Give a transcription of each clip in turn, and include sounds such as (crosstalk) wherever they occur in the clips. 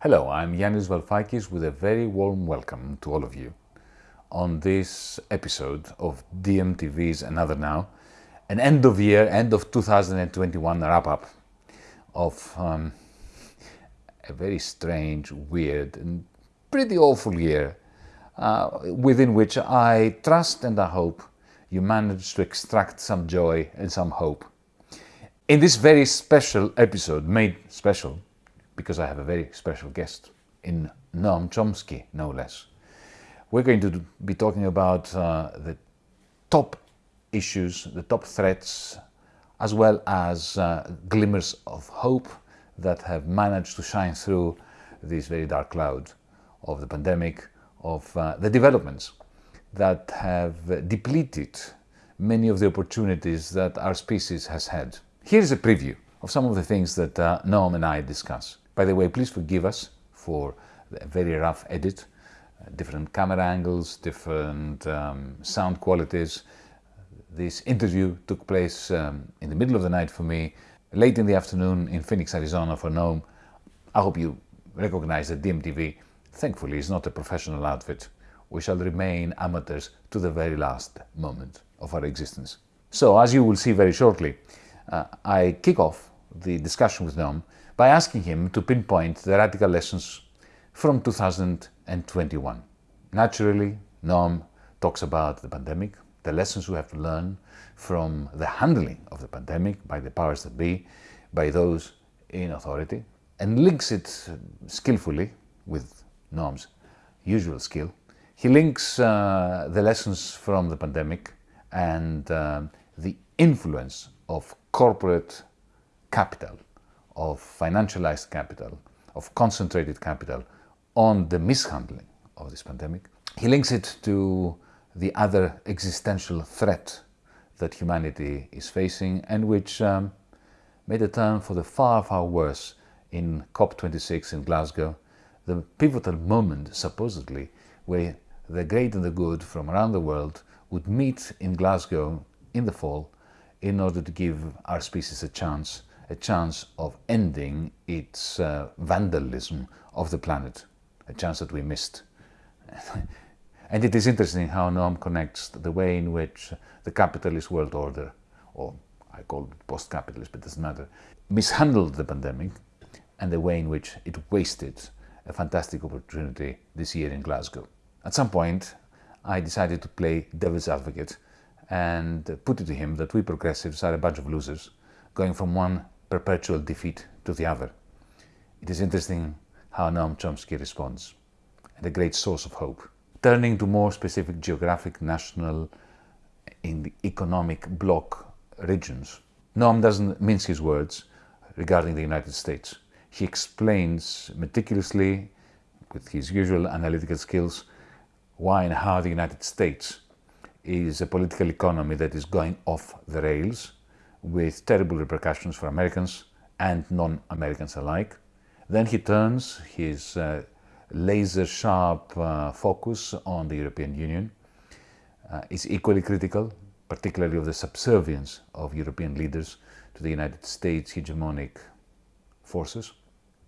Hello, I'm Yanis Varoufakis with a very warm welcome to all of you on this episode of DMTV's Another Now, an end of year, end of 2021 wrap up of um, a very strange, weird, and pretty awful year uh, within which I trust and I hope you managed to extract some joy and some hope. In this very special episode, made special because I have a very special guest in Noam Chomsky, no less. We're going to be talking about uh, the top issues, the top threats, as well as uh, glimmers of hope that have managed to shine through this very dark cloud of the pandemic, of uh, the developments that have depleted many of the opportunities that our species has had. Here's a preview of some of the things that uh, Noam and I discuss. By the way, please forgive us for a very rough edit, different camera angles, different um, sound qualities. This interview took place um, in the middle of the night for me, late in the afternoon in Phoenix, Arizona for Noam. I hope you recognize that DMTV, thankfully, is not a professional outfit. We shall remain amateurs to the very last moment of our existence. So, as you will see very shortly, uh, I kick off the discussion with Noam by asking him to pinpoint the radical lessons from 2021. Naturally, Noam talks about the pandemic, the lessons we have to learn from the handling of the pandemic by the powers that be, by those in authority, and links it skillfully with Noam's usual skill. He links uh, the lessons from the pandemic and uh, the influence of corporate capital of financialized capital, of concentrated capital on the mishandling of this pandemic. He links it to the other existential threat that humanity is facing and which um, made a turn for the far, far worse in COP26 in Glasgow, the pivotal moment, supposedly, where the great and the good from around the world would meet in Glasgow in the fall in order to give our species a chance a chance of ending its uh, vandalism of the planet, a chance that we missed. (laughs) and it is interesting how Noam connects the way in which the capitalist world order, or I call it post-capitalist, but it doesn't matter, mishandled the pandemic and the way in which it wasted a fantastic opportunity this year in Glasgow. At some point, I decided to play devil's advocate and put it to him that we progressives are a bunch of losers, going from one perpetual defeat to the other. It is interesting how Noam Chomsky responds, and a great source of hope. Turning to more specific geographic, national, in the economic bloc regions, Noam doesn't mince his words regarding the United States. He explains meticulously, with his usual analytical skills, why and how the United States is a political economy that is going off the rails with terrible repercussions for Americans and non-Americans alike. Then he turns his uh, laser-sharp uh, focus on the European Union. Uh, is equally critical, particularly of the subservience of European leaders to the United States hegemonic forces.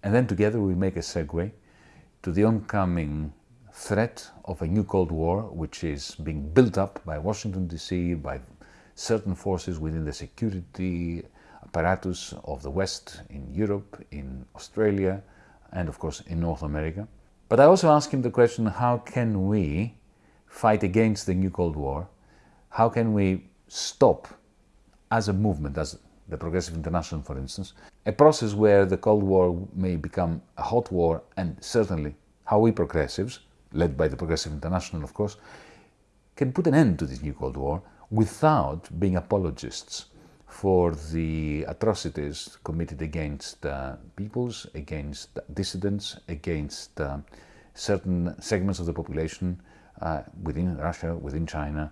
And then together we make a segue to the oncoming threat of a new Cold War, which is being built up by Washington DC, by certain forces within the security apparatus of the West in Europe, in Australia, and of course in North America. But I also ask him the question, how can we fight against the new Cold War? How can we stop as a movement, as the Progressive International for instance, a process where the Cold War may become a hot war and certainly how we progressives, led by the Progressive International of course, can put an end to this new Cold War without being apologists for the atrocities committed against uh, peoples, against dissidents, against uh, certain segments of the population uh, within Russia, within China,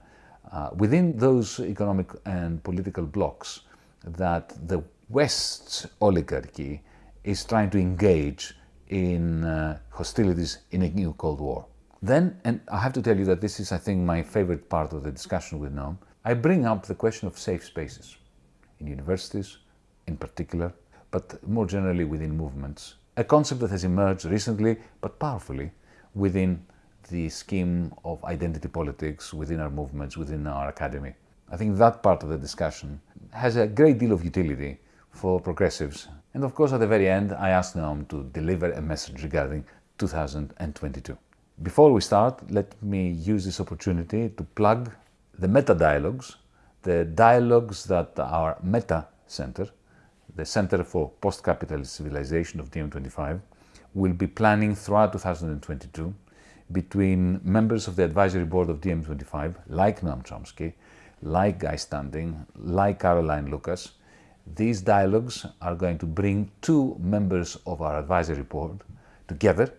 uh, within those economic and political blocks that the West's oligarchy is trying to engage in uh, hostilities in a new Cold War. Then, and I have to tell you that this is, I think, my favorite part of the discussion with Noam, I bring up the question of safe spaces in universities in particular, but more generally within movements. A concept that has emerged recently, but powerfully, within the scheme of identity politics within our movements, within our academy. I think that part of the discussion has a great deal of utility for progressives. And of course, at the very end, I asked Noam to deliver a message regarding 2022. Before we start, let me use this opportunity to plug the meta dialogues, the dialogues that our Meta Center, the Center for Post-Capitalist Civilization of DiEM25, will be planning throughout 2022 between members of the advisory board of DiEM25, like Noam Chomsky, like Guy Standing, like Caroline Lucas. These dialogues are going to bring two members of our advisory board together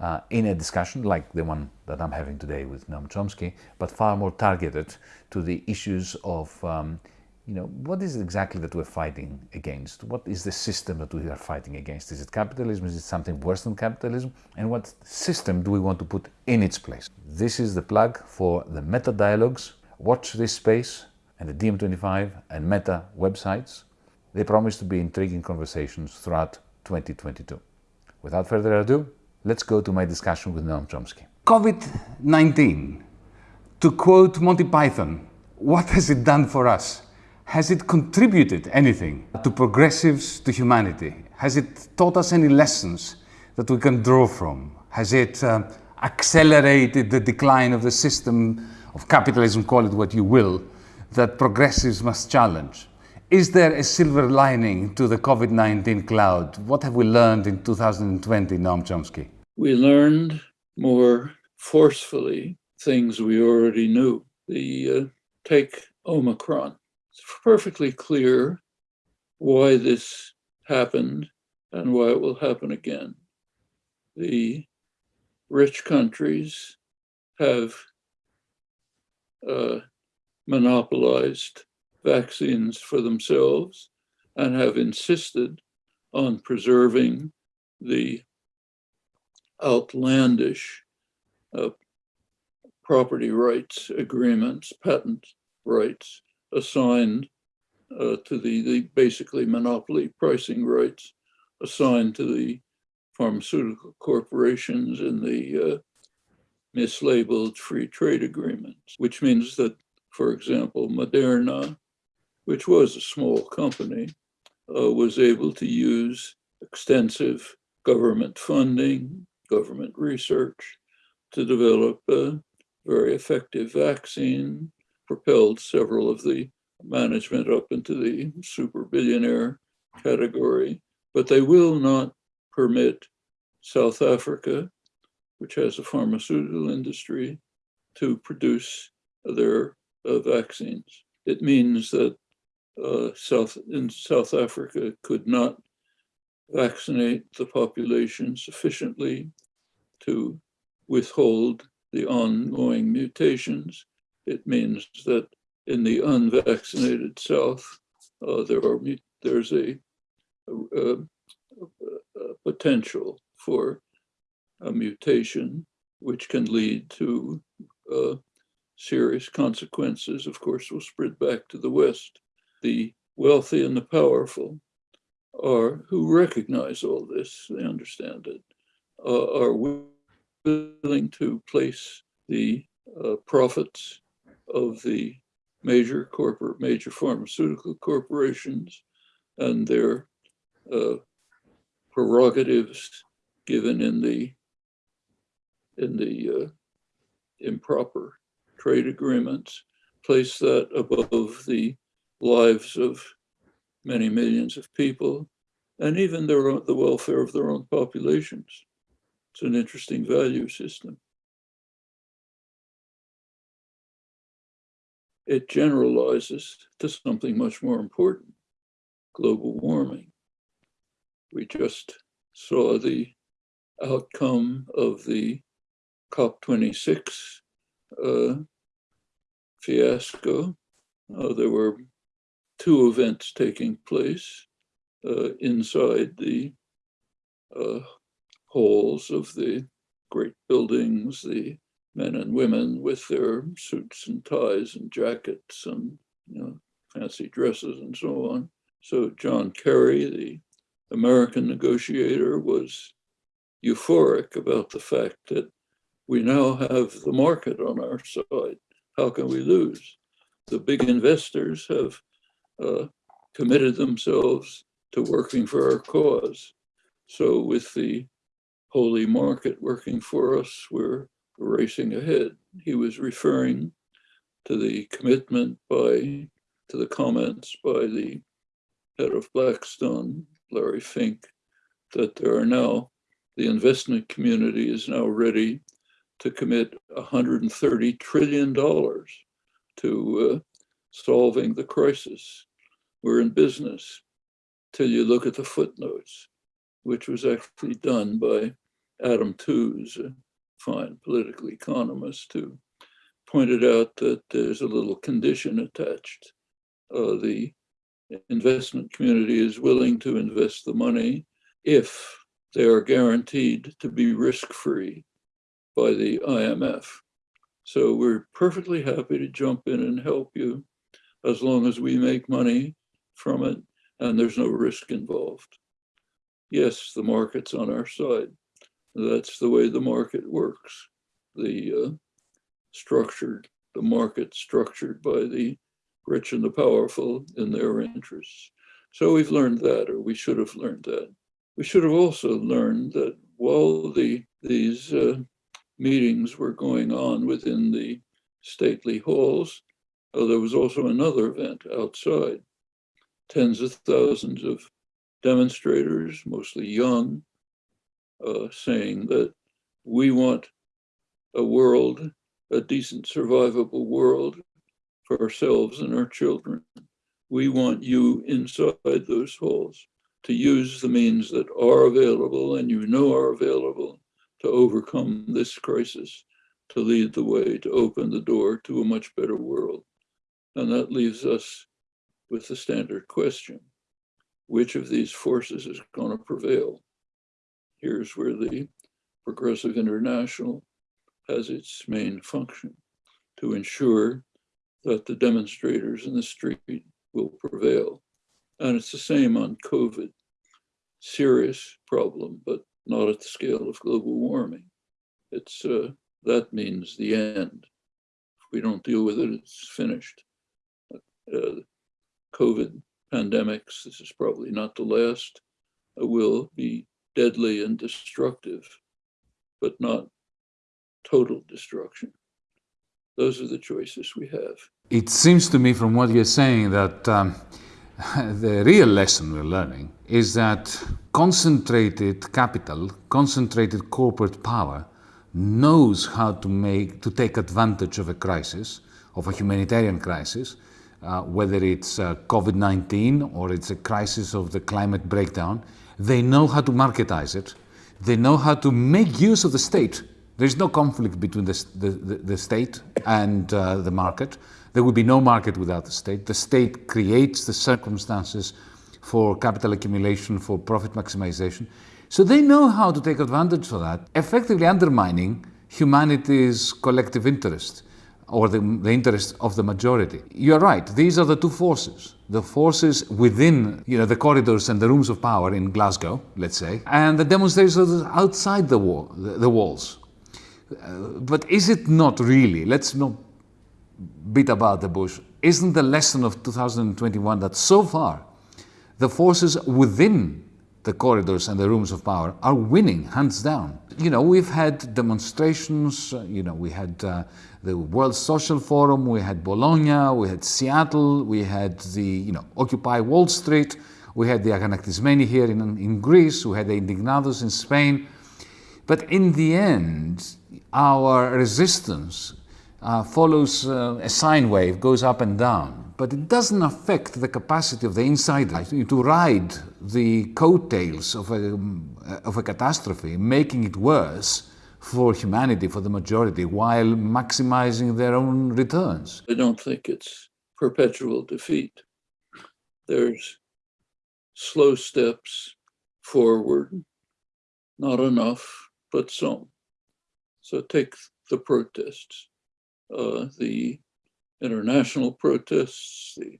uh, in a discussion like the one that I'm having today with Noam Chomsky, but far more targeted to the issues of um, you know, what is it exactly that we're fighting against? What is the system that we are fighting against? Is it capitalism? Is it something worse than capitalism? And what system do we want to put in its place? This is the plug for the Meta Dialogues. Watch this space and the DiEM25 and Meta websites. They promise to be intriguing conversations throughout 2022. Without further ado, let's go to my discussion with Noam Chomsky. COVID-19, to quote Monty Python, what has it done for us? Has it contributed anything to progressives, to humanity? Has it taught us any lessons that we can draw from? Has it uh, accelerated the decline of the system of capitalism, call it what you will, that progressives must challenge? Is there a silver lining to the COVID-19 cloud? What have we learned in 2020, Noam Chomsky? We learned more forcefully things we already knew. The uh, take Omicron it's perfectly clear why this happened and why it will happen again. The rich countries have uh, monopolized vaccines for themselves and have insisted on preserving the outlandish uh, property rights agreements, patent rights assigned uh, to the, the basically monopoly pricing rights assigned to the pharmaceutical corporations in the uh, mislabeled free trade agreements, which means that, for example, Moderna, which was a small company, uh, was able to use extensive government funding, government research to develop a very effective vaccine propelled several of the management up into the super billionaire category, but they will not permit South Africa, which has a pharmaceutical industry, to produce their uh, vaccines. It means that uh, South in South Africa could not vaccinate the population sufficiently to withhold the ongoing mutations it means that in the unvaccinated South, uh, there are there's a, a, a, potential for a mutation which can lead to uh, serious consequences, of course, will spread back to the West. The wealthy and the powerful are who recognize all this, they understand it, uh, are willing to place the uh, profits of the major corporate, major pharmaceutical corporations and their uh, prerogatives given in the in the uh, improper trade agreements, place that above the lives of many millions of people and even their own, the welfare of their own populations. It's an interesting value system. it generalizes to something much more important, global warming. We just saw the outcome of the COP26 uh, fiasco. Uh, there were two events taking place uh, inside the uh, halls of the great buildings, the men and women with their suits and ties and jackets and you know, fancy dresses and so on. So John Kerry, the American negotiator, was euphoric about the fact that we now have the market on our side. How can we lose? The big investors have uh, committed themselves to working for our cause. So with the holy market working for us, we're racing ahead. He was referring to the commitment by, to the comments by the head of Blackstone, Larry Fink, that there are now, the investment community is now ready to commit $130 trillion to uh, solving the crisis. We're in business till you look at the footnotes, which was actually done by Adam Tooze, a fine political economist, who pointed out that there's a little condition attached. Uh, the investment community is willing to invest the money if they are guaranteed to be risk-free by the IMF. So we're perfectly happy to jump in and help you as long as we make money from it and there's no risk involved. Yes, the market's on our side. That's the way the market works. The uh, structured, the market structured by the rich and the powerful in their interests. So we've learned that, or we should have learned that. We should have also learned that while the these uh, meetings were going on within the stately halls, uh, there was also another event outside. Tens of thousands of demonstrators, mostly young, uh, saying that we want a world, a decent survivable world for ourselves and our children. We want you inside those halls to use the means that are available and you know are available to overcome this crisis, to lead the way, to open the door to a much better world. And that leaves us with the standard question, which of these forces is going to prevail? Here's where the Progressive International has its main function, to ensure that the demonstrators in the street will prevail. And it's the same on COVID. Serious problem, but not at the scale of global warming. It's uh, that means the end. If we don't deal with it, it's finished. Uh, COVID pandemics, this is probably not the last, uh, will be deadly and destructive, but not total destruction. Those are the choices we have. It seems to me from what you're saying that um, (laughs) the real lesson we're learning is that concentrated capital, concentrated corporate power knows how to make to take advantage of a crisis, of a humanitarian crisis, uh, whether it's uh, COVID-19 or it's a crisis of the climate breakdown. They know how to marketize it. They know how to make use of the state there's no conflict between the, the, the state and uh, the market. There would be no market without the state. The state creates the circumstances for capital accumulation, for profit maximization. So they know how to take advantage of that, effectively undermining humanity's collective interest or the, the interest of the majority. You're right, these are the two forces. The forces within you know, the corridors and the rooms of power in Glasgow, let's say, and the demonstrators outside the, wall, the, the walls uh, but is it not really, let's not beat about the bush, isn't the lesson of 2021 that so far the forces within the corridors and the rooms of power are winning, hands down. You know, we've had demonstrations, uh, you know, we had uh, the World Social Forum, we had Bologna, we had Seattle, we had the, you know, Occupy Wall Street, we had the Aganaktismeni here in, in Greece, we had the Indignados in Spain. But in the end, our resistance uh, follows uh, a sine wave, goes up and down, but it doesn't affect the capacity of the insider to ride the coattails of a, of a catastrophe, making it worse for humanity, for the majority, while maximizing their own returns. I don't think it's perpetual defeat. There's slow steps forward, not enough, but some. So take the protests, uh, the international protests, the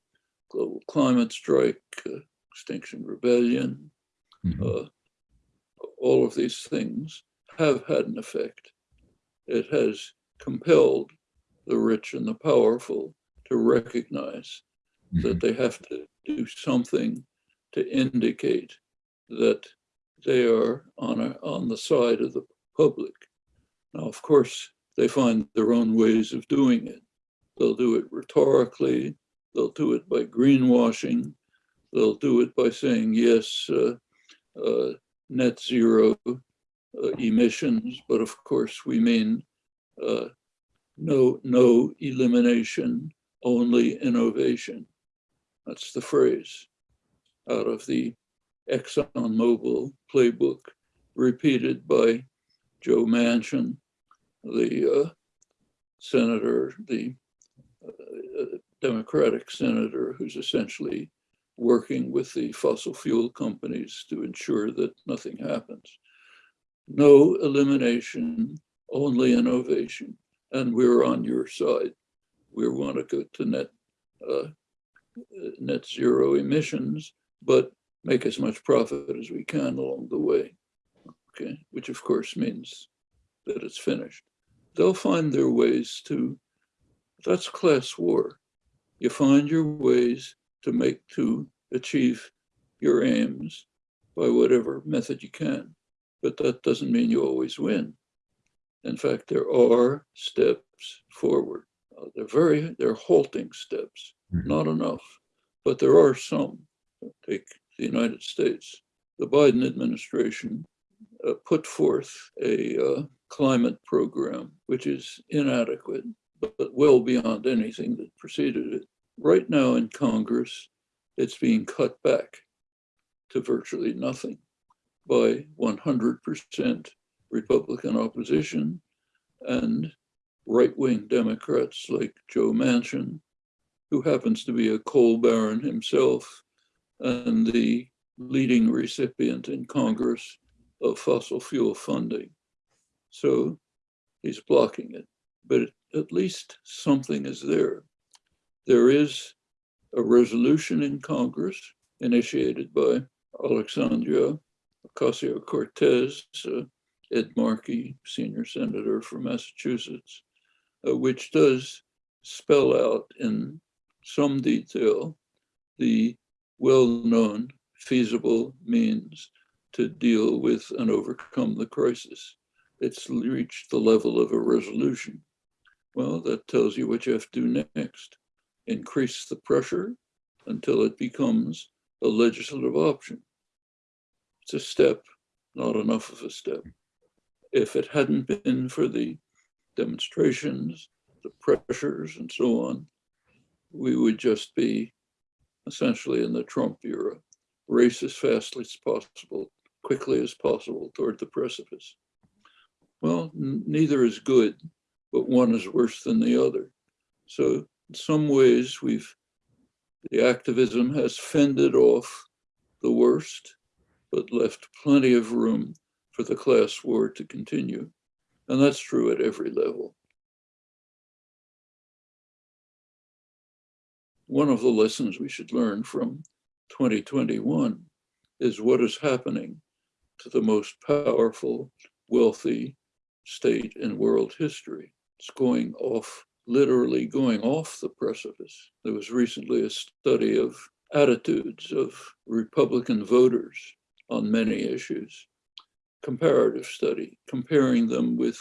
global climate strike, uh, Extinction Rebellion, Mhm. uh, all of these things have had an effect. It has compelled the rich and the powerful to recognize that they have to do something to indicate that they are on a, on the side of the public. Now, of course, they find their own ways of doing it. They'll do it rhetorically. They'll do it by greenwashing. They'll do it by saying yes, uh, uh, net zero uh, emissions, but of course we mean uh, no no elimination, only innovation. That's the phrase out of the ExxonMobil playbook, repeated by Joe Manchin, the uh, senator, the Democratic senator, who's essentially working with the fossil fuel companies to ensure that nothing happens. No elimination, only innovation. And we're on your side. We want to go to net uh, net zero emissions, but make as much profit as we can along the way. Okay, which of course means that it's finished. They'll find their ways to, that's class war. You find your ways to make, to achieve your aims by whatever method you can. But that doesn't mean you always win. In fact, there are steps forward. Uh, they're very, they're halting steps, Mhm. not enough, but there are some. Take the United States. The Biden administration uh, put forth a uh, climate program which is inadequate, but well beyond anything that preceded it. Right now in Congress, it's being cut back to virtually nothing by 100% Republican opposition and right-wing Democrats like Joe Manchin, who happens to be a coal baron himself and the leading recipient in Congress of fossil fuel funding. So he's blocking it, but at least something is there. There is a resolution in Congress initiated by Alexandria Ocasio-Cortez, uh, Ed Markey, senior senator from Massachusetts, uh, which does spell out in some detail the well-known feasible means to deal with and overcome the crisis. It's reached the level of a resolution. Well, that tells you what you have to do next. Increase the pressure until it becomes a legislative option. It's a step, not enough of a step. If it hadn't been for the demonstrations, the pressures and so on, we would just be essentially in the Trump era, race as fast as possible, quickly as possible toward the precipice. Well, neither is good, but one is worse than the other. So some ways, we've, the activism has fended off the worst, but left plenty of room for the class war to continue. And that's true at every level. One of the lessons we should learn from 2021 is what is happening to the most powerful, wealthy state in world history. It's going off, literally going off the precipice. There was recently a study of attitudes of Republican voters on many issues, comparative study, comparing them with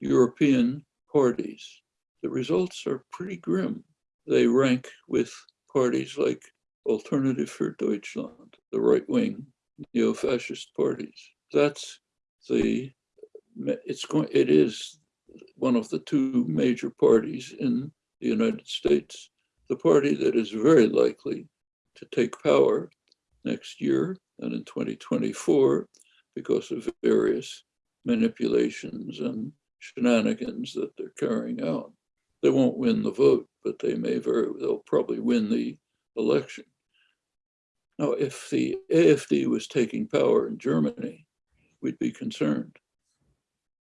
European parties. The results are pretty grim. They rank with parties like Alternative for Deutschland, the right-wing neo-fascist parties. That's the, it's going, it is one of the two major parties in the United States, the party that is very likely to take power next year and in 2024 because of various manipulations and shenanigans that they're carrying out. They won't win the vote, but they may very, they'll probably win the election. Now, if the AFD was taking power in Germany, we'd be concerned.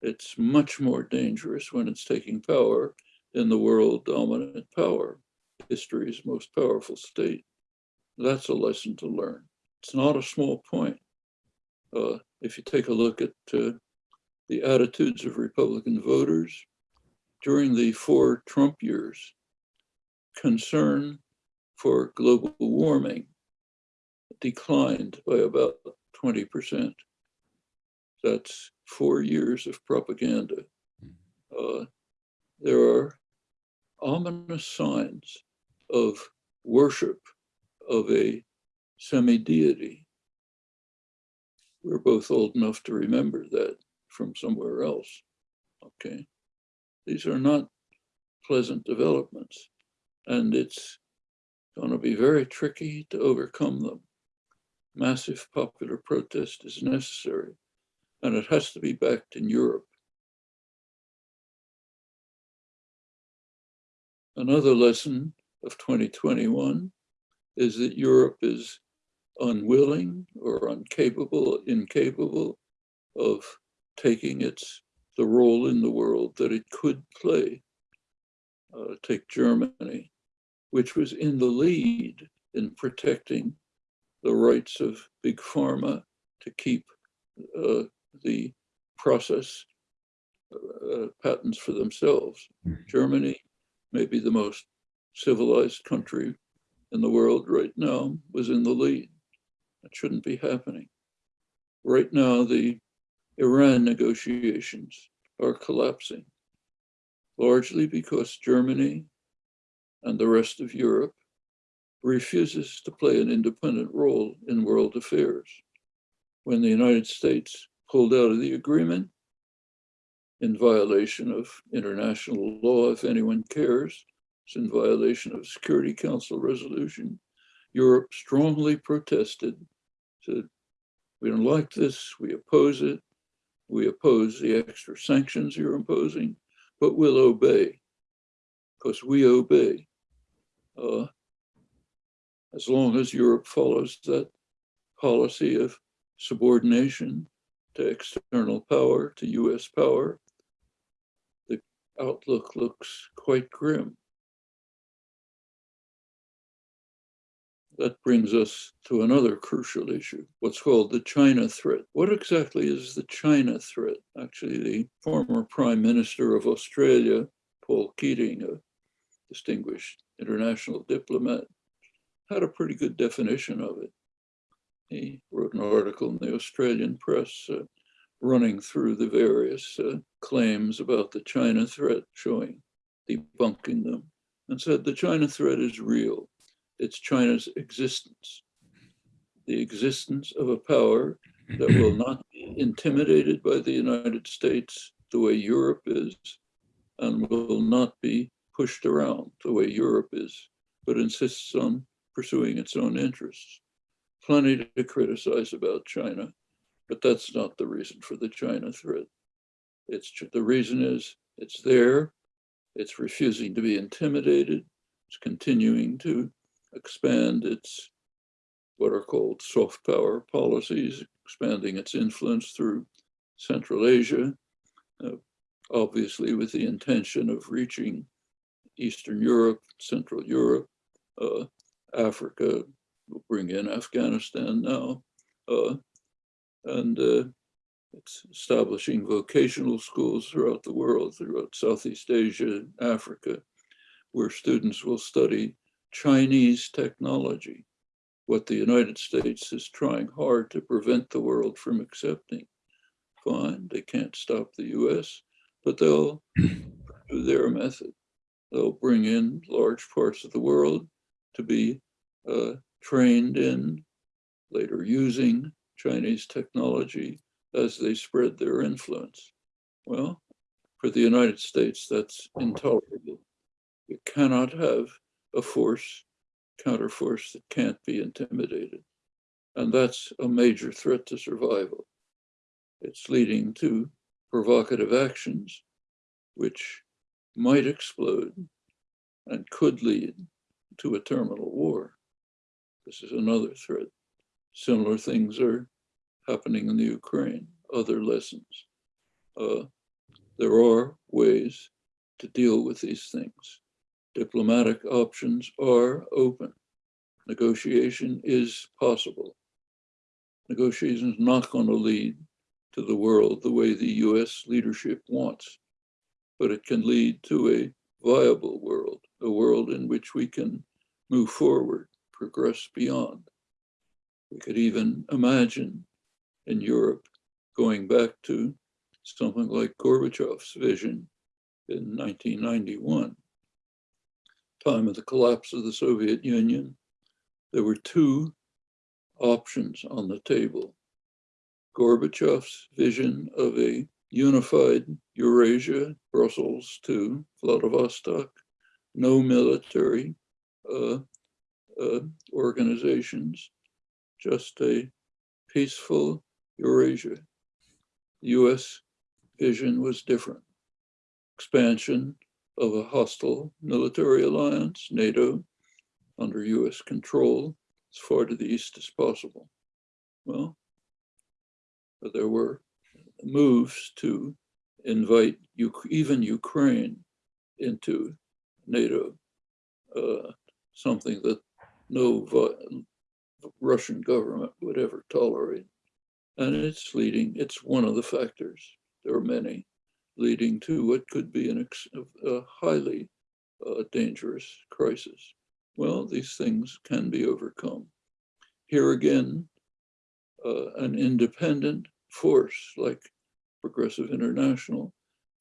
It's much more dangerous when it's taking power in the world dominant power, history's most powerful state. That's a lesson to learn. It's not a small point. Uh, if you take a look at uh, the attitudes of Republican voters during the four Trump years, concern for global warming declined by about 20%. That's four years of propaganda. Uh, there are ominous signs of worship of a semi-deity. We're both old enough to remember that from somewhere else, okay? These are not pleasant developments and it's going to be very tricky to overcome them. Massive popular protest is necessary and it has to be backed in Europe. Another lesson of 2021 is that Europe is unwilling or incapable, incapable of taking its the role in the world that it could play. Uh, take Germany, which was in the lead in protecting the rights of big pharma to keep uh, the process uh, patents for themselves. Mhm. Germany, maybe the most civilized country in the world right now, was in the lead. That shouldn't be happening. Right now, the Iran negotiations are collapsing, largely because Germany and the rest of Europe refuses to play an independent role in world affairs. When the United States pulled out of the agreement in violation of international law, if anyone cares, it's in violation of Security Council resolution. Europe strongly protested, said, we don't like this, we oppose it, we oppose the extra sanctions you're imposing, but we'll obey, because we obey. Uh, as long as Europe follows that policy of subordination to external power, to US power, the outlook looks quite grim. That brings us to another crucial issue, what's called the China threat. What exactly is the China threat? Actually, the former Prime Minister of Australia, Paul Keating, a distinguished international diplomat, had a pretty good definition of it. He wrote an article in the Australian press uh, running through the various uh, claims about the China threat, showing, debunking them, and said the China threat is real. It's China's existence, the existence of a power that will (clears throat) not be intimidated by the United States the way Europe is, and will not be pushed around the way Europe is, but insists on pursuing its own interests. Plenty to criticize about China, but that's not the reason for the China threat. It's the reason is it's there, it's refusing to be intimidated, it's continuing to expand its what are called soft power policies, expanding its influence through Central Asia, uh, obviously with the intention of reaching Eastern Europe, Central Europe, uh, Africa, bring in Afghanistan now, uh, and uh, it's establishing vocational schools throughout the world, throughout Southeast Asia, Africa, where students will study Chinese technology, what the United States is trying hard to prevent the world from accepting. Fine, they can't stop the US, but they'll do their method. They'll bring in large parts of the world to be uh, trained in, later using Chinese technology as they spread their influence. Well, for the United States, that's intolerable. You cannot have a force, counterforce that can't be intimidated. And that's a major threat to survival. It's leading to provocative actions which might explode and could lead to a terminal war. This is another threat. Similar things are happening in the Ukraine, other lessons. Uh, there are ways to deal with these things. Diplomatic options are open. Negotiation is possible. Negotiation is not going to lead to the world the way the US leadership wants, but it can lead to a viable world, a world in which we can move forward, progress beyond. We could even imagine in Europe going back to something like Gorbachev's vision in 1991, time of the collapse of the Soviet Union. There were two options on the table. Gorbachev's vision of a unified Eurasia, Brussels to Vladivostok, no military uh, uh, organizations, just a peaceful Eurasia. US vision was different. Expansion of a hostile military alliance, NATO, under US control, as far to the east as possible. Well, there were moves to invite even Ukraine into NATO, uh, something that no Russian government would ever tolerate. And it's leading, it's one of the factors, there are many, leading to what could be an a highly uh, dangerous crisis. Well, these things can be overcome. Here again, uh, an independent force like Progressive International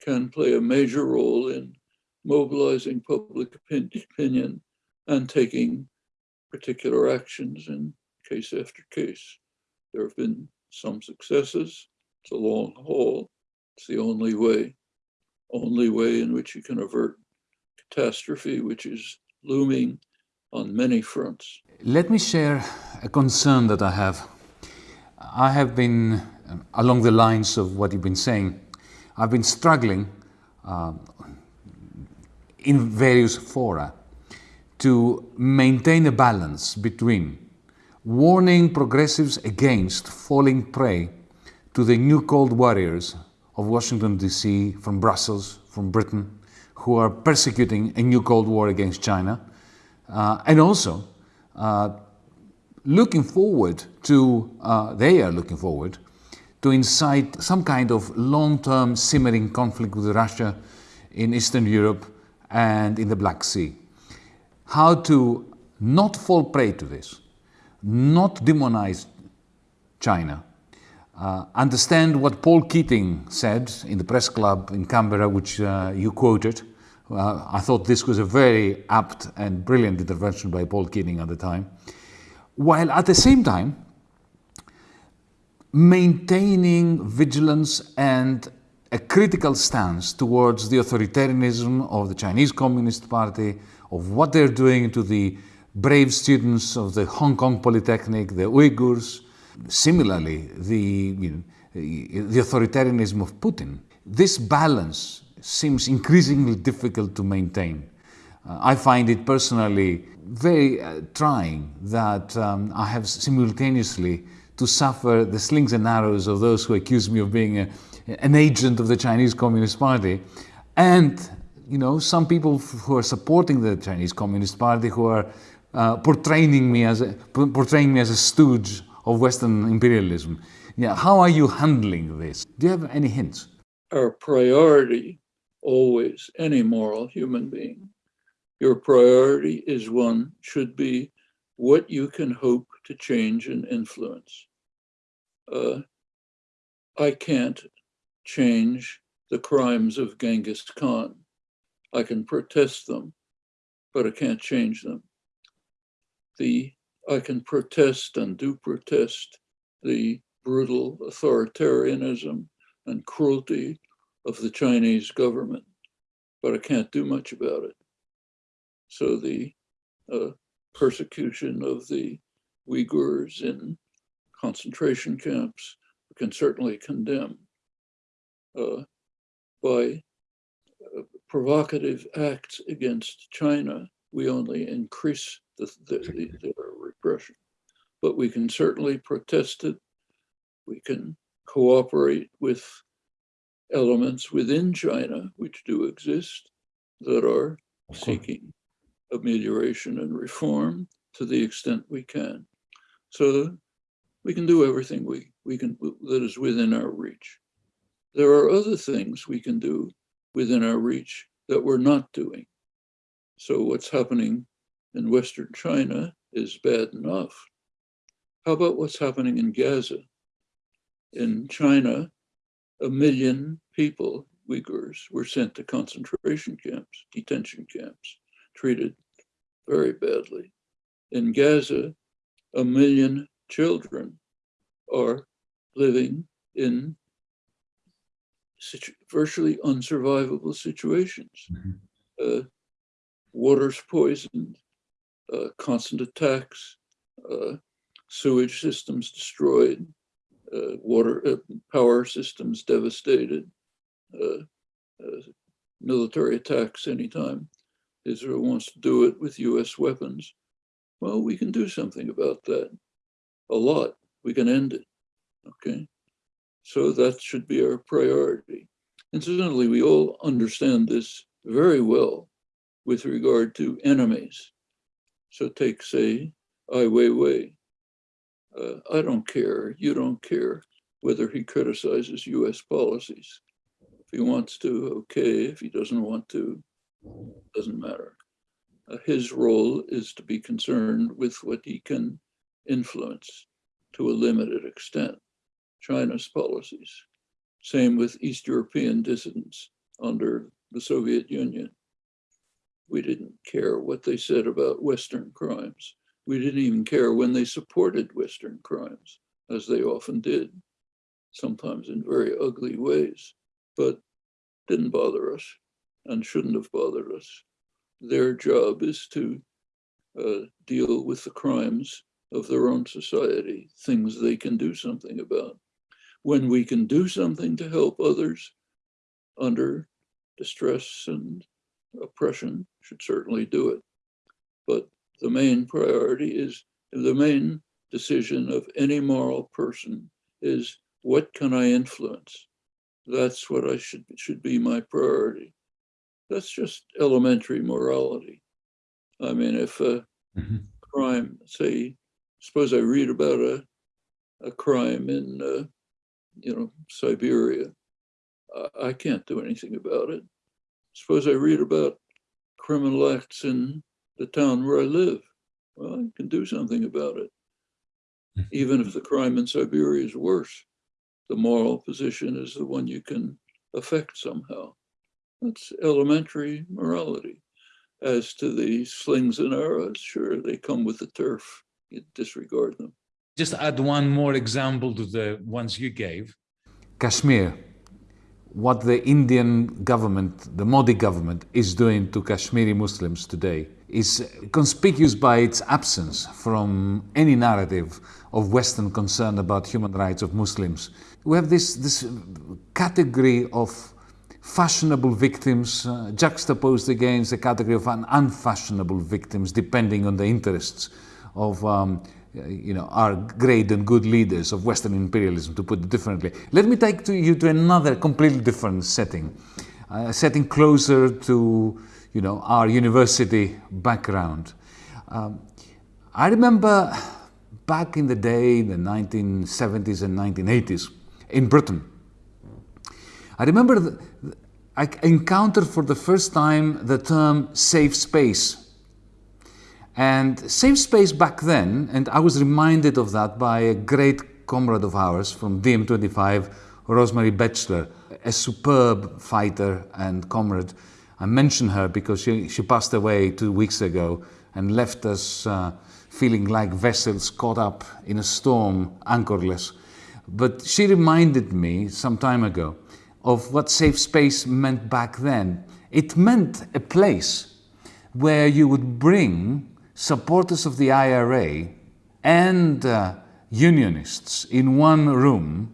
can play a major role in mobilizing public opinion and taking particular actions in case after case. There have been some successes. It's a long haul. It's the only way, only way in which you can avert catastrophe, which is looming on many fronts. Let me share a concern that I have. I have been, um, along the lines of what you've been saying, I've been struggling uh, in various fora to maintain a balance between warning progressives against falling prey to the new cold warriors of Washington, D.C., from Brussels, from Britain, who are persecuting a new Cold War against China, uh, and also uh, looking forward to, uh, they are looking forward to incite some kind of long-term simmering conflict with Russia in Eastern Europe and in the Black Sea. How to not fall prey to this, not demonize China, uh, understand what Paul Keating said in the press club in Canberra, which uh, you quoted. Uh, I thought this was a very apt and brilliant intervention by Paul Keating at the time. While at the same time, maintaining vigilance and a critical stance towards the authoritarianism of the Chinese Communist Party, of what they're doing to the brave students of the Hong Kong Polytechnic, the Uyghurs, Similarly, the, you know, the authoritarianism of Putin. This balance seems increasingly difficult to maintain. Uh, I find it personally very uh, trying that um, I have simultaneously to suffer the slings and arrows of those who accuse me of being a, an agent of the Chinese Communist Party and you know some people who are supporting the Chinese Communist Party who are uh, portraying me as a, portraying me as a stooge of Western imperialism. Yeah, how are you handling this? Do you have any hints? Our priority, always, any moral human being, your priority is one, should be what you can hope to change and influence. Uh, I can't change the crimes of Genghis Khan. I can protest them, but I can't change them. The I can protest and do protest the brutal authoritarianism and cruelty of the Chinese government, but I can't do much about it. So the uh, persecution of the Uyghurs in concentration camps can certainly condemn. uh, by provocative acts against China, we only increase the, the, the, the repression. But we can certainly protest it. We can cooperate with elements within China, which do exist, that are seeking amelioration and reform to the extent we can. So we can do everything we, we can that is within our reach. There are other things we can do within our reach that we're not doing. So what's happening in Western China is bad enough. How about what's happening in Gaza? In China, a million people, Uyghurs, were sent to concentration camps, detention camps, treated very badly. In Gaza, a million children are living in virtually unsurvivable situations. Mm -hmm. uh, water's poisoned, uh, constant attacks, uh, sewage systems destroyed, uh, water uh, power systems devastated, uh, uh, military attacks anytime Israel wants to do it with US weapons. Well, we can do something about that. A lot. We can end it. Okay. So that should be our priority. Incidentally, we all understand this very well with regard to enemies. So take, say, Ai Weiwei. Uh, I don't care, you don't care whether he criticizes US policies. If he wants to, okay. If he doesn't want to, doesn't matter. Uh, his role is to be concerned with what he can influence to a limited extent, China's policies. Same with East European dissidents under the Soviet Union. We didn't care what they said about Western crimes. We didn't even care when they supported Western crimes, as they often did, sometimes in very ugly ways, but didn't bother us and shouldn't have bothered us. Their job is to uh, deal with the crimes of their own society, things they can do something about. When we can do something to help others under distress and oppression, should certainly do it. But the main priority is, the main decision of any moral person is, what can I influence? That's what I should, should be my priority. That's just elementary morality. I mean, if a mm -hmm. crime, say, suppose I read about a, a crime in, uh, you know, Siberia, I, I can't do anything about it. Suppose I read about criminal acts in the town where I live. Well, I can do something about it. (laughs) Even if the crime in Siberia is worse, the moral position is the one you can affect somehow. That's elementary morality. As to the slings and arrows, sure, they come with the turf. You disregard them. Just add one more example to the ones you gave. Kashmir, what the Indian government, the Modi government, is doing to Kashmiri Muslims today is conspicuous by its absence from any narrative of Western concern about human rights of Muslims. We have this, this category of fashionable victims uh, juxtaposed against a category of unfashionable victims, depending on the interests of um, you know, our great and good leaders of Western imperialism, to put it differently. Let me take to you to another completely different setting, a setting closer to you know, our university background. Um, I remember back in the day, in the 1970s and 1980s, in Britain, I remember I encountered for the first time the term safe space. And safe space back then, and I was reminded of that by a great comrade of ours from DiEM25, Rosemary Bechler, a superb fighter and comrade. I mention her because she, she passed away two weeks ago and left us uh, feeling like vessels caught up in a storm, anchorless. But she reminded me some time ago of what safe space meant back then. It meant a place where you would bring supporters of the IRA and uh, unionists in one room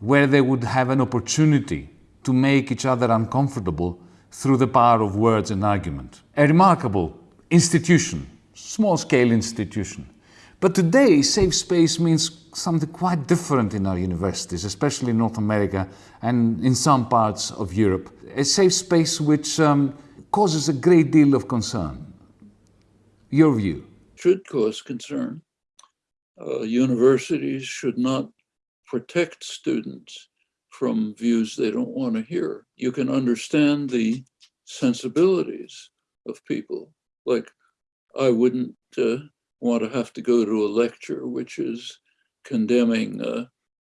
where they would have an opportunity to make each other uncomfortable through the power of words and argument. A remarkable institution, small scale institution. But today, safe space means something quite different in our universities, especially in North America and in some parts of Europe. A safe space which um, causes a great deal of concern. Your view? Should cause concern. Uh, universities should not protect students from views they don't want to hear. You can understand the sensibilities of people. Like, I wouldn't uh, want to have to go to a lecture which is condemning uh,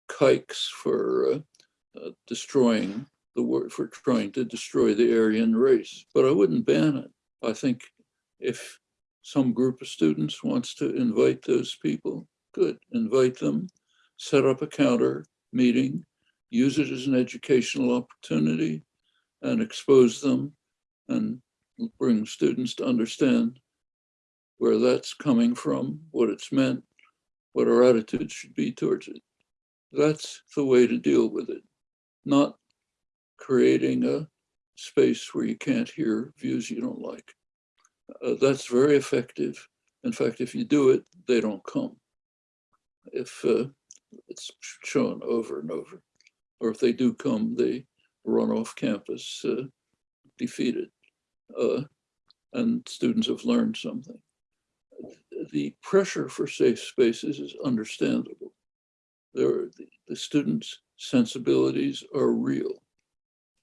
kikes for uh, uh destroying the word, for trying to destroy the Aryan race. But I wouldn't ban it. I think if some group of students wants to invite those people, good, invite them, set up a counter meeting, use it as an educational opportunity and expose them and bring students to understand where that's coming from, what it's meant, what our attitude should be towards it. That's the way to deal with it, not creating a space where you can't hear views you don't like. Uh, that's very effective. In fact, if you do it, they don't come. If uh, it's shown over and over. Or if they do come, they run off campus uh, defeated. Uh, and students have learned something. The pressure for safe spaces is understandable. There, the, the students' sensibilities are real.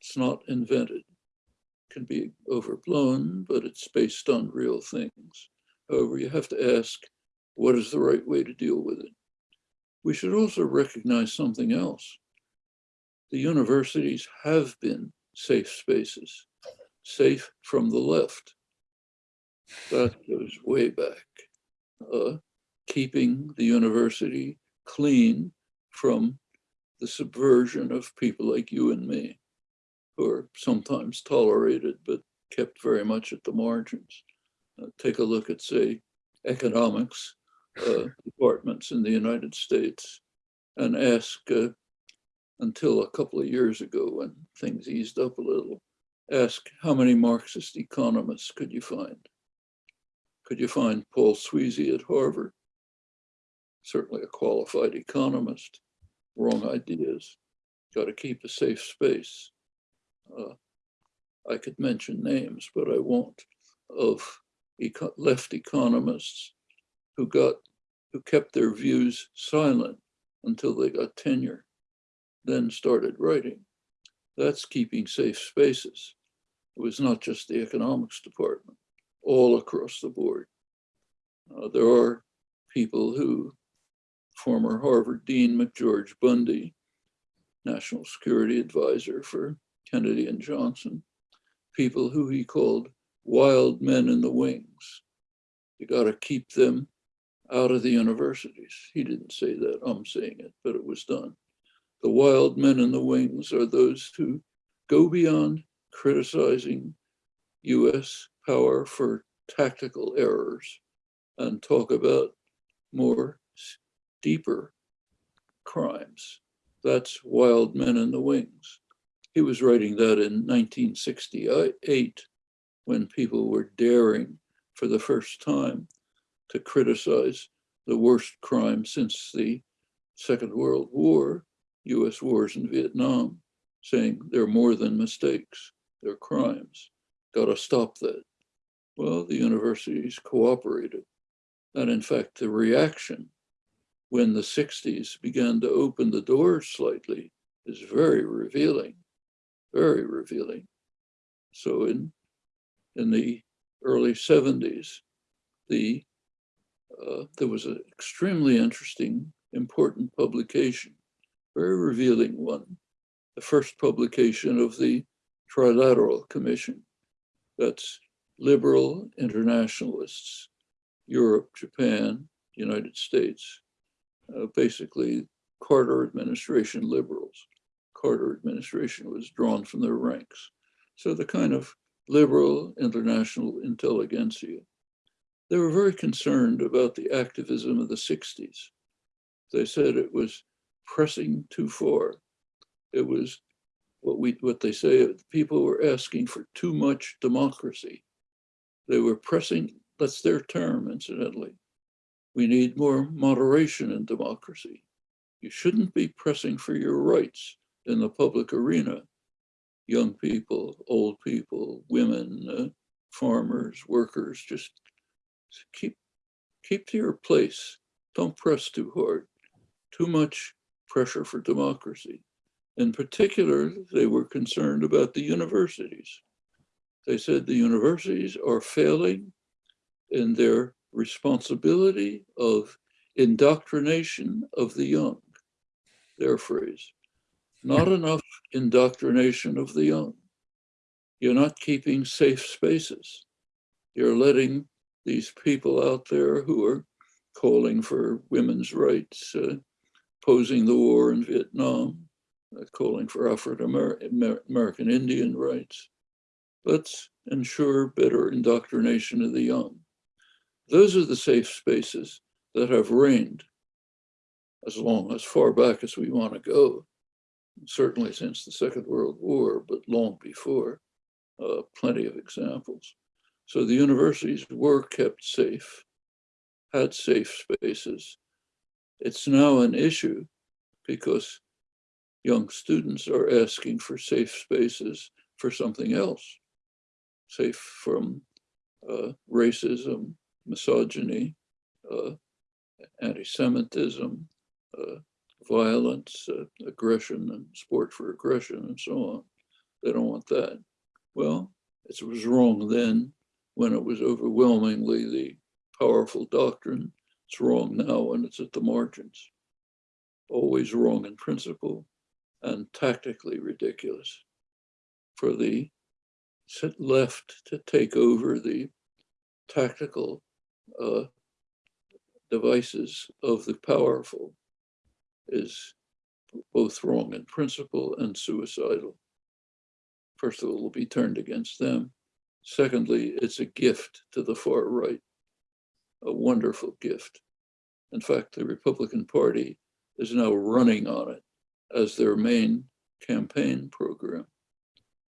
It's not invented. Can be overblown, but it's based on real things. However, you have to ask, what is the right way to deal with it? we should also recognize something else. The universities have been safe spaces, safe from the left. That goes way back. Uh, keeping the university clean from the subversion of people like you and me, who are sometimes tolerated, but kept very much at the margins. Uh, take a look at, say, economics uh, (laughs) departments in the United States and ask, uh, until a couple of years ago when things eased up a little, ask how many Marxist economists could you find? Could you find Paul Sweezy at Harvard? Certainly a qualified economist, wrong ideas, got to keep a safe space. Uh, I could mention names, but I won't, of eco left economists who got who kept their views silent until they got tenure, then started writing. That's keeping safe spaces. It was not just the economics department, all across the board. Uh, there are people who, former Harvard Dean McGeorge Bundy, national security advisor for Kennedy and Johnson, people who he called wild men in the wings. You got to keep them out of the universities. He didn't say that, I'm saying it, but it was done. The wild men in the wings are those who go beyond criticizing US power for tactical errors and talk about more deeper crimes. That's Wild Men in the Wings. He was writing that in 1968 when people were daring for the first time to criticize the worst crime since the Second World War, US wars in Vietnam, saying they're more than mistakes, they're crimes. Got to stop that. Well, the universities cooperated. And in fact, the reaction when the 60s began to open the doors slightly is very revealing, very revealing. So in, in the early 70s, the uh, there was an extremely interesting, important publication, very revealing one, the first publication of the Trilateral Commission. That's liberal internationalists, Europe, Japan, United States, uh, basically Carter administration liberals. Carter administration was drawn from their ranks. So the kind of liberal international intelligentsia they were very concerned about the activism of the 60s. They said it was pressing too far. It was what we, what they say, people were asking for too much democracy. They were pressing, that's their term incidentally. We need more moderation in democracy. You shouldn't be pressing for your rights in the public arena. Young people, old people, women, uh, farmers, workers, just keep, keep to your place. Don't press too hard. Too much pressure for democracy. In particular, they were concerned about the universities. They said the universities are failing in their responsibility of indoctrination of the young, their phrase. Not enough indoctrination of the young. You're not keeping safe spaces. You're letting these people out there who are calling for women's rights, uh, posing the war in Vietnam, uh, calling for African-American Indian rights. Let's ensure better indoctrination of the young. Those are the safe spaces that have reigned as long, as far back as we want to go, certainly since the Second World War, but long before, uh, plenty of examples. So the universities were kept safe, had safe spaces. It's now an issue because young students are asking for safe spaces for something else, safe from uh, racism, misogyny, uh, anti-Semitism, uh, violence, uh, aggression, and sport for aggression, and so on. They don't want that. Well, it was wrong then when it was overwhelmingly the powerful doctrine. It's wrong now when it's at the margins. Always wrong in principle and tactically ridiculous for the left to take over the tactical uh, devices of the powerful is both wrong in principle and suicidal. First of all, it will be turned against them. Secondly, it's a gift to the far right, a wonderful gift. In fact, the Republican Party is now running on it as their main campaign program.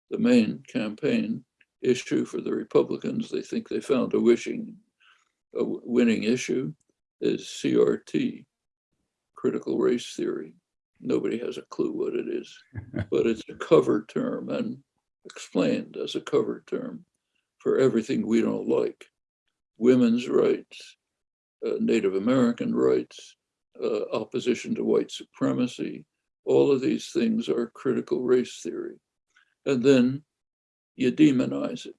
The main campaign issue for the Republicans, they think they found a wishing, a winning issue, is CRT, critical race theory. Nobody has a clue what it is, (laughs) but it's a cover term and explained as a cover term for everything we don't like. Women's rights, uh, Native American rights, uh, opposition to white supremacy, all of these things are critical race theory. And then you demonize it.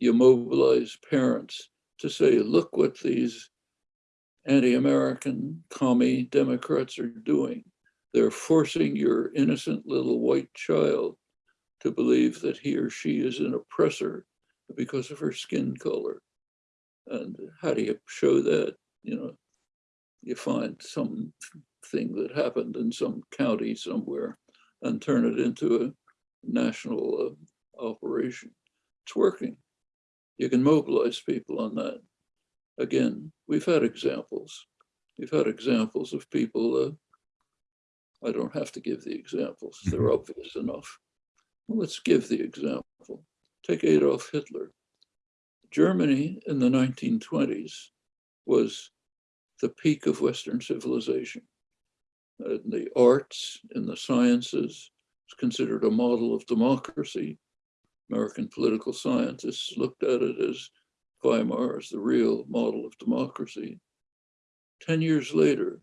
You mobilize parents to say, look what these anti-American commie Democrats are doing. They're forcing your innocent little white child to believe that he or she is an oppressor because of her skin color. And how do you show that? You know, you find some thing that happened in some county somewhere and turn it into a national uh, operation. It's working. You can mobilize people on that. Again, we've had examples. We've had examples of people, uh, I don't have to give the examples, they're mm-hmm. obvious enough. Well, let's give the example. Take Adolf Hitler. Germany in the 1920s was the peak of Western civilization. In the arts, in the sciences, it's considered a model of democracy. American political scientists looked at it as Weimar as the real model of democracy. 10 years later,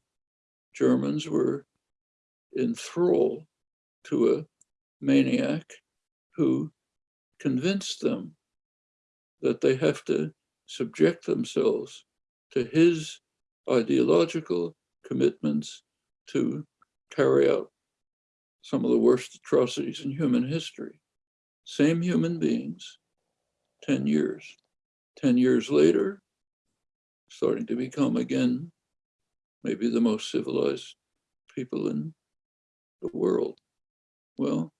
Germans were in thrall to a maniac who convinced them that they have to subject themselves to his ideological commitments to carry out some of the worst atrocities in human history. Same human beings, 10 years. 10 years later, starting to become again, maybe the most civilized people in the world. Well,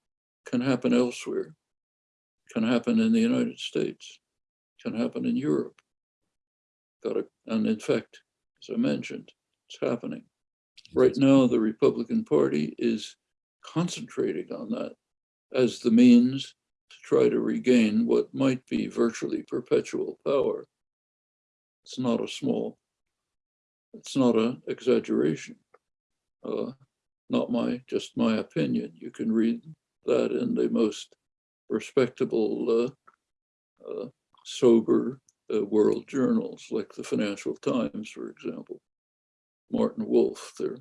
can happen elsewhere, can happen in the United States, can happen in Europe. Got to, and in fact, as I mentioned, it's happening. Right now, the Republican Party is concentrating on that as the means to try to regain what might be virtually perpetual power. It's not a small, it's not an exaggeration. Uh, not my, just my opinion. You can read that in the most respectable, uh, uh, sober uh, world journals like the Financial Times, for example. Martin Wolf, their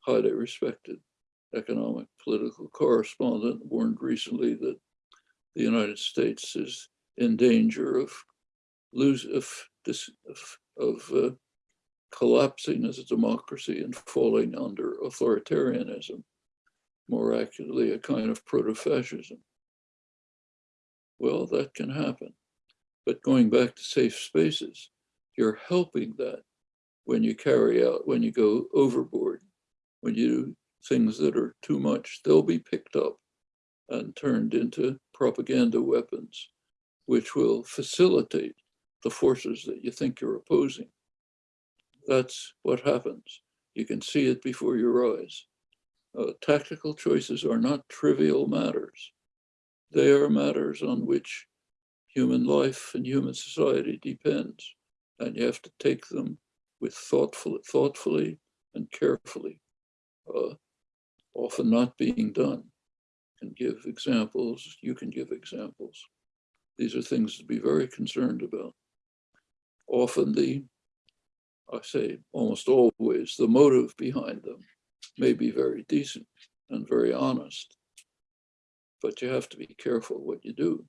highly respected economic political correspondent, warned recently that the United States is in danger of lose of this of, of uh, collapsing as a democracy and falling under authoritarianism, more accurately, a kind of proto-fascism. Well, that can happen. But going back to safe spaces, you're helping that when you carry out, when you go overboard, when you do things that are too much, they'll be picked up and turned into propaganda weapons, which will facilitate the forces that you think you're opposing. That's what happens. You can see it before your eyes. Uh, tactical choices are not trivial matters. They are matters on which human life and human society depends. And you have to take them with thoughtful, thoughtfully and carefully, uh, often not being done. Can give examples, you can give examples. These are things to be very concerned about. Often the, I say almost always, the motive behind them may be very decent and very honest, but you have to be careful what you do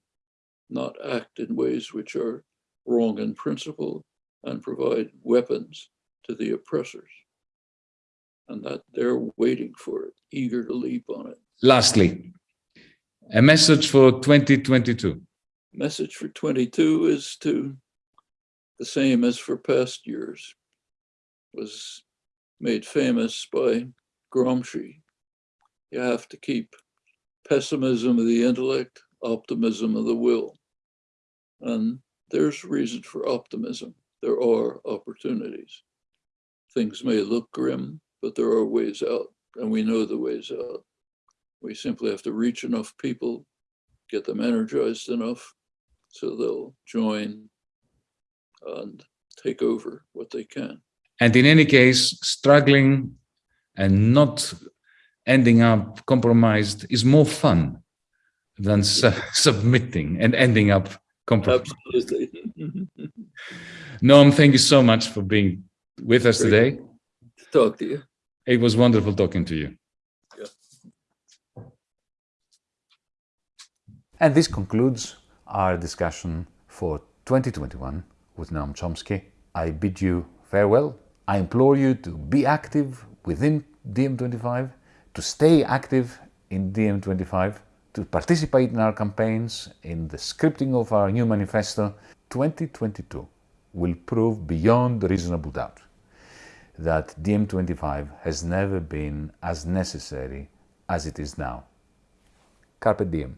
not act in ways which are wrong in principle and provide weapons to the oppressors. And that they're waiting for it, eager to leap on it. Lastly, a message for 2022. Message for 22 is to the same as for past years, was made famous by Gramsci. You have to keep pessimism of the intellect optimism of the will. And there's reason for optimism. There are opportunities. Things may look grim, but there are ways out, and we know the ways out. We simply have to reach enough people, get them energized enough so they'll join and take over what they can. And in any case, struggling and not ending up compromised is more fun than su (laughs) submitting and ending up compromised. Absolutely. (laughs) Noam, thank you so much for being with us Great today. to talk to you. It was wonderful talking to you. And this concludes our discussion for 2021 with Noam Chomsky. I bid you farewell. I implore you to be active within DiEM25, to stay active in DiEM25, to participate in our campaigns, in the scripting of our new manifesto, 2022 will prove beyond reasonable doubt that DiEM25 has never been as necessary as it is now. Carpe diem.